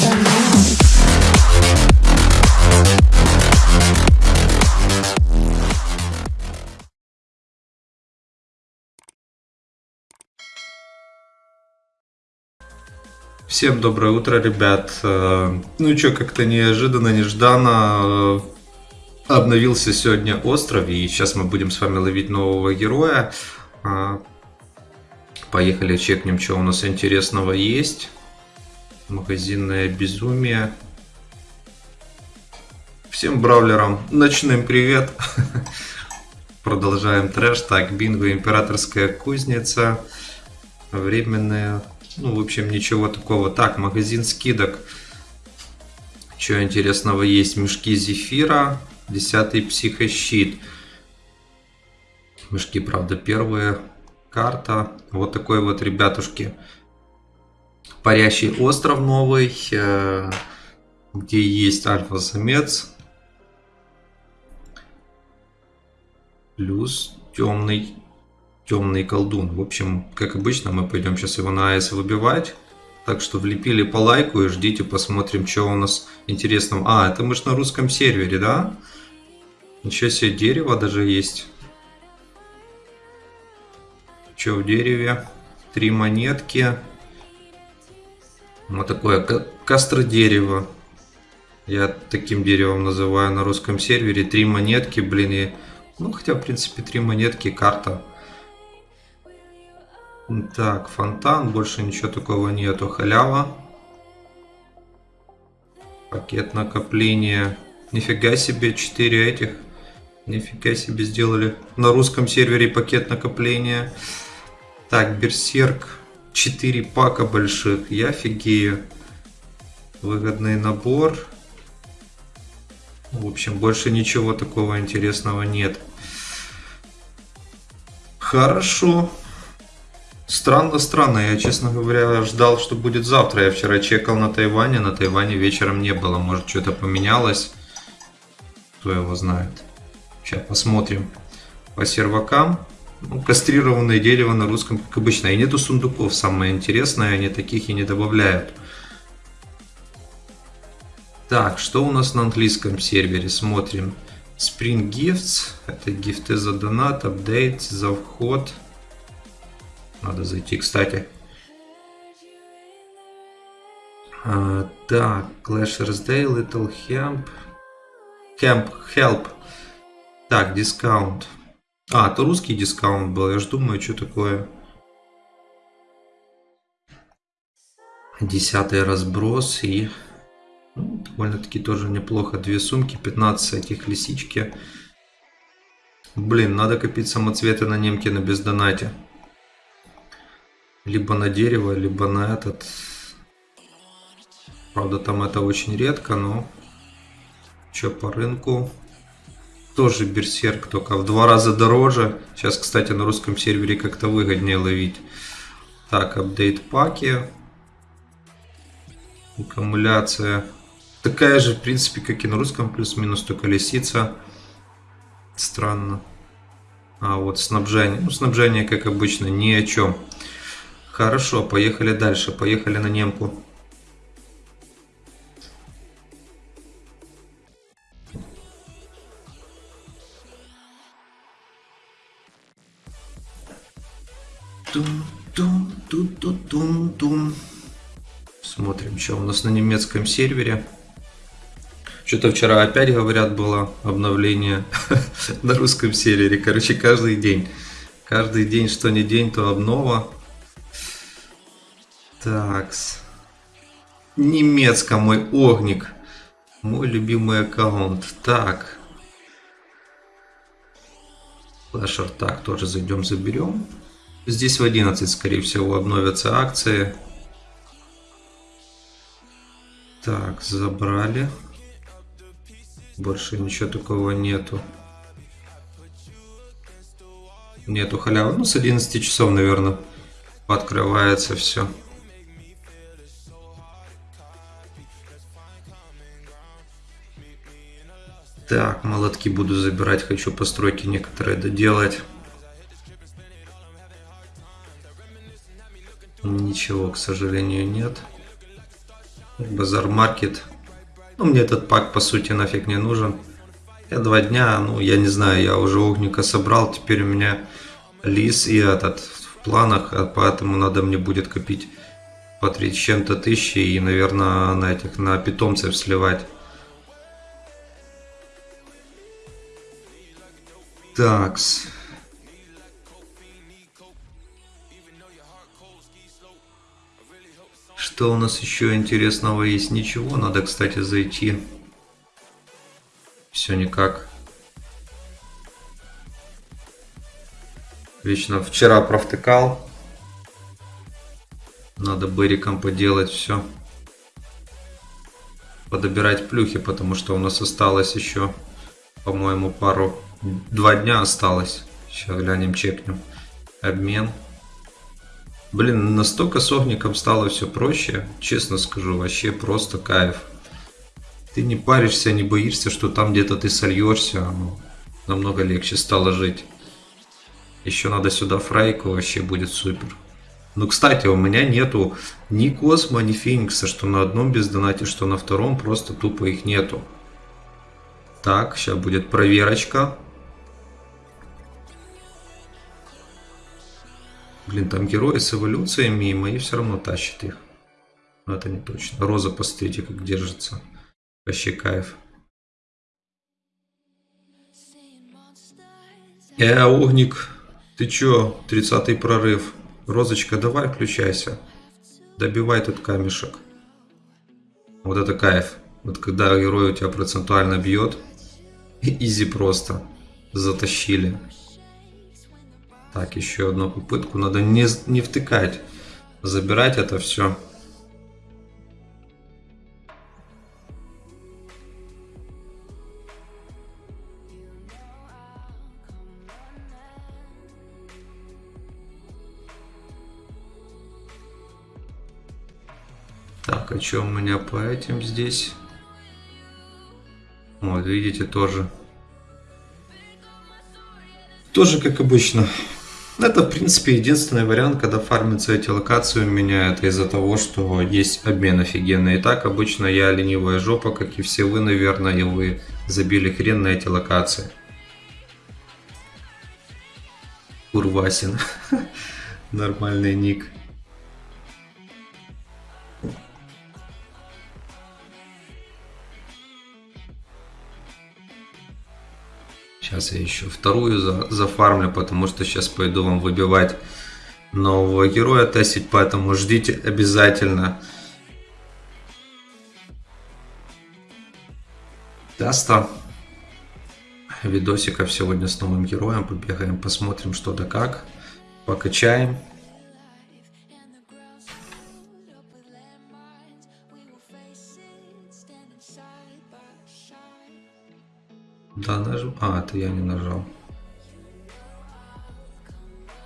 Now. Всем доброе утро, ребят. Э, Ну что, как-то неожиданно, нежданно э, обновился сегодня остров, и сейчас мы будем с вами ловить нового героя. А, Поехали чекнем, что у нас интересного есть. Магазинное безумие. Всем бравлерам ночным привет. Продолжаем трэш. Так, бинго, императорская кузница. Временная. Ну, в общем, ничего такого. Так, магазин скидок. Что интересного есть? Мешки зефира. Десятый психощит. Мешки, правда, первые. Карта. Вот такой вот, ребятушки. Парящий остров новый. э, Где есть альфа-самец. Плюс темный темный колдун. В общем, как обычно, мы пойдем сейчас его на АЭС выбивать. Так что влепили по лайку и ждите, посмотрим, что у нас интересного. А, это мы ж на русском сервере, да? Ничего себе, дерево даже есть. Что в дереве? Три монетки. Вот такое ка- кастродерево. Я таким деревом называю на русском сервере. Три монетки, блин, и... Ну, хотя, в принципе, три монетки, карта. Так, фонтан, больше ничего такого нету. Халява. Пакет накопления. Нифига себе, 4 этих. Нифига себе сделали. На русском сервере пакет накопления. Так, Берсерк. 4 пака больших. Я офигею. Выгодный набор. В общем, больше ничего такого интересного нет. Хорошо. Странно, странно. Я, честно говоря, ждал, что будет завтра. Я вчера чекал на Тайване. На Тайване вечером не было. Может, что-то поменялось. Кто его знает. Сейчас посмотрим. По сервакам. Кастрированное дерево на русском, как обычно. И нету сундуков. Самое интересное, они таких и не добавляют. Так, что у нас на английском сервере? Смотрим. Spring Gifts. Это гифты за донат, апдейт, за вход. Надо зайти, кстати. А, так, Clashers Day, Little Hemp. Hemp, Help. Так, дискаунт. А, это русский дискаунт был. Я ж думаю, что такое. Десятый разброс и... ну, довольно-таки тоже неплохо. Две сумки, 15 этих лисички. Блин, надо копить самоцветы на немке на бездонате. Либо на дерево, либо на этот. Правда, там это очень редко, но... Че по рынку? Тоже берсерк, только в два раза дороже. Сейчас, кстати, на русском сервере как-то выгоднее ловить. Так, апдейт паки. Аккумуляция. Такая же, в принципе, как и на русском, плюс-минус, только лисица. Странно. А вот снабжение. Ну, снабжение, как обычно, ни о чем. Хорошо, поехали дальше. Поехали на немку. Тум-тум-тум-тум-тум. Смотрим, что у нас на немецком сервере. Что-то вчера опять, говорят, было обновление на русском сервере. Короче, каждый день. Каждый день, что не день, то обнова. Такс. Немецко мой огник. Мой любимый аккаунт. Так. Флешер. Так, тоже зайдем, заберем. Здесь в 11, скорее всего, обновятся акции. Так, забрали. Больше ничего такого нету. Нету халявы. Ну, с 11 часов, наверное, открывается все. Так, молотки буду забирать. Хочу постройки некоторые доделать. Ничего, к сожалению, нет. Базар Маркет. Ну, мне этот пак, по сути, нафиг не нужен. Я два дня, ну, я не знаю, я уже огника собрал. Теперь у меня лис и этот в планах, а поэтому надо мне будет копить по 3 с чем-то тысячи и, наверное, на этих, на питомцев сливать. Такс. Что у нас еще интересного есть? Ничего, надо, кстати, зайти. Все никак. Вечно вчера провтыкал. Надо Бериком поделать все. Подобирать плюхи, потому что у нас осталось еще, по-моему, пару... Два дня осталось. Сейчас глянем, чекнем. Обмен. Блин, настолько с огником стало все проще. Честно скажу, вообще просто кайф. Ты не паришься, не боишься, что там где-то ты сольешься. Ну, намного легче стало жить. Еще надо сюда фрайку, вообще будет супер. Ну, кстати, у меня нету ни Космо, ни Феникса, что на одном без донате, что на втором, просто тупо их нету. Так, сейчас будет проверочка. Блин, там герои с эволюциями, и мои все равно тащат их. Но это не точно. Роза, посмотрите, как держится. Вообще кайф. Э, Огник, ты чё, 30-й прорыв? Розочка, давай включайся. Добивай тут камешек. Вот это кайф. Вот когда герой у тебя процентуально бьет, изи просто. Затащили. Так, еще одну попытку. Надо не, не втыкать. Забирать это все. Так, а что у меня по этим здесь? Вот, видите, тоже. Тоже как обычно. Это, в принципе, единственный вариант, когда фармится эти локации у меня, это из-за того, что есть обмен офигенный. И так обычно я ленивая жопа, как и все вы, наверное, и вы забили хрен на эти локации. Урвасин. Нормальный ник. Сейчас я еще вторую за, зафармлю, потому что сейчас пойду вам выбивать нового героя тестить, поэтому ждите обязательно теста видосиков сегодня с новым героем. Побегаем, посмотрим что да как, покачаем. Это я не нажал.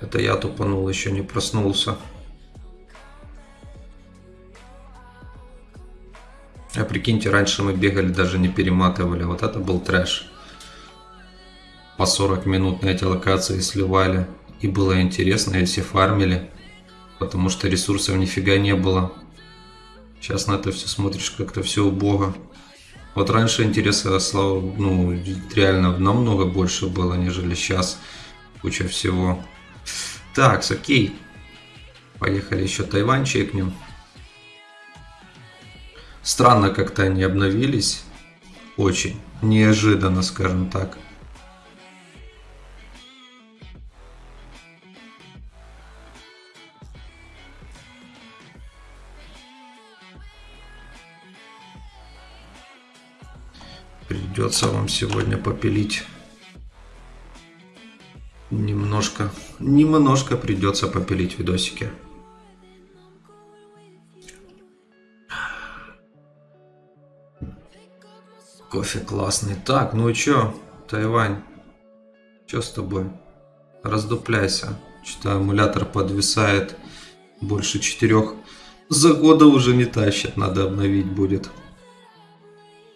Это я тупанул, еще не проснулся. А прикиньте, раньше мы бегали, даже не перематывали. Вот это был трэш. По 40 минут на эти локации сливали. И было интересно, если фармили. Потому что ресурсов нифига не было. Сейчас на это все смотришь, как-то все убого. Вот раньше интереса, слава, ну, реально намного больше было, нежели сейчас. Куча всего. Так, окей. Поехали еще Тайвань чекнем. Странно как-то они обновились. Очень. Неожиданно, скажем так. Придется вам сегодня попилить. Немножко, немножко придется попилить видосики. Кофе классный. Так, ну и чё, Тайвань? Чё с тобой? Раздупляйся. Что-то эмулятор подвисает больше четырех. За года уже не тащит, надо обновить будет.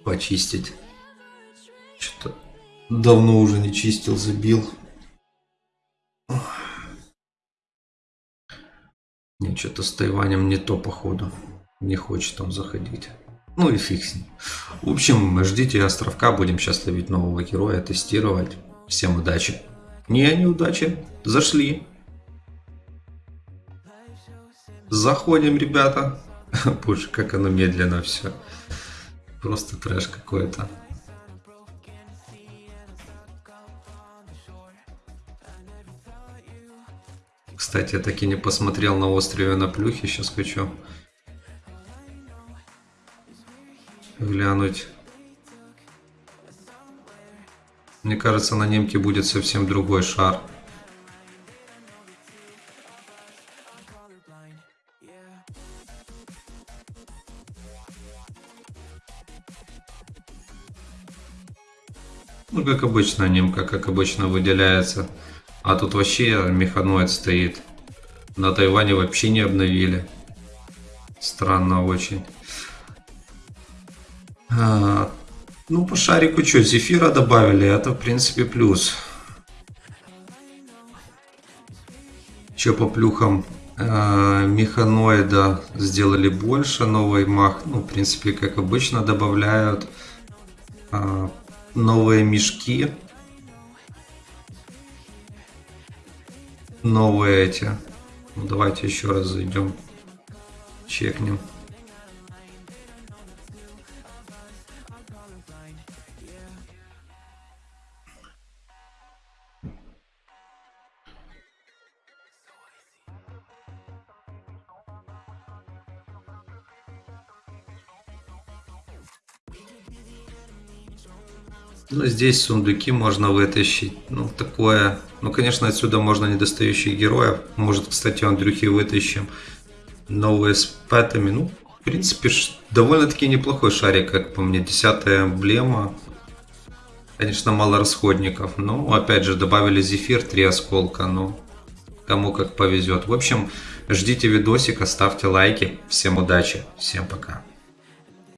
Почистить. Что-то давно уже не чистил, забил. Не, что-то с Тайванем не то, походу. Не хочет он заходить. Ну и фиг с ним. В общем, ждите островка. Будем сейчас ловить нового героя, тестировать. Всем удачи. Не, неудачи. Зашли. Заходим, ребята. Боже, как оно медленно все. Просто трэш какой-то. Кстати, я так и не посмотрел на острове на плюхе. Сейчас хочу глянуть. Мне кажется, на немке будет совсем другой шар. Ну, как обычно, немка, как обычно, выделяется. А тут вообще механоид стоит. На Тайване вообще не обновили. Странно очень. А, ну, по шарику что, зефира добавили, это, в принципе, плюс. Че по плюхам? А, механоида сделали больше, новый мах, ну, в принципе, как обычно, добавляют. А, новые мешки. Новые эти. Ну, давайте еще раз зайдем. Чекнем. Ну, здесь сундуки можно вытащить. Ну, такое... Ну, конечно, отсюда можно недостающих героев. Может, кстати, Андрюхи вытащим новые с пэтами. Ну, в принципе, довольно-таки неплохой шарик, как по мне. Десятая эмблема. Конечно, мало расходников. Но, опять же, добавили зефир, три осколка. Ну, кому как повезет. В общем, ждите видосика, ставьте лайки. Всем удачи, всем пока.